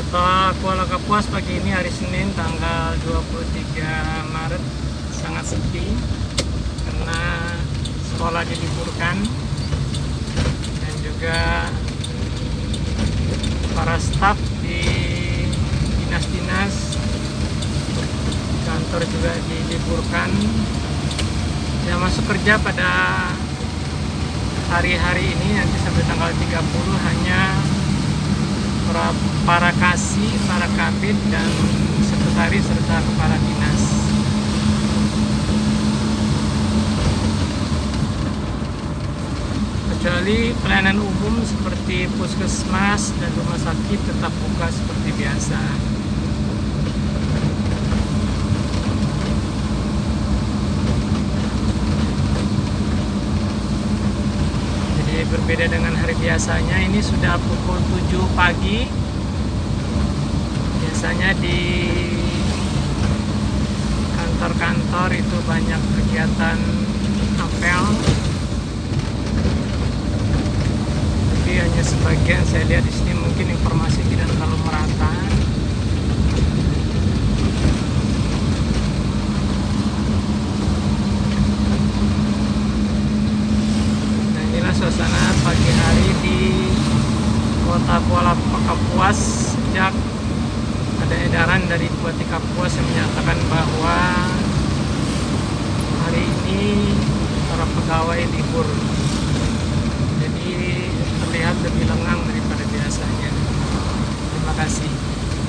Kota Kuala Kapuas pagi ini hari Senin tanggal 23 Maret. Sangat sepi karena sekolah diliburkan. Dan juga para staf di dinas-dinas kantor juga diliburkan. Yang masuk kerja pada hari-hari ini nanti sampai tanggal 30 hanya para, para kasih, para kabin dan sekretaris serta kepala dinas. Kecuali pelayanan umum seperti puskesmas dan rumah sakit tetap buka seperti biasa. Jadi berbeda dengan hari biasanya ini sudah pukul 7 pagi. Biasanya di kantor-kantor itu banyak kegiatan apel. Tapi hanya sebagian saya lihat di sini mungkin informasi tidak terlalu merata. Nah inilah suasana pagi hari di kota Kuala Kapuas sejak ada edaran dari Bupati Kapuas yang menyatakan bahwa hari ini para pegawai libur.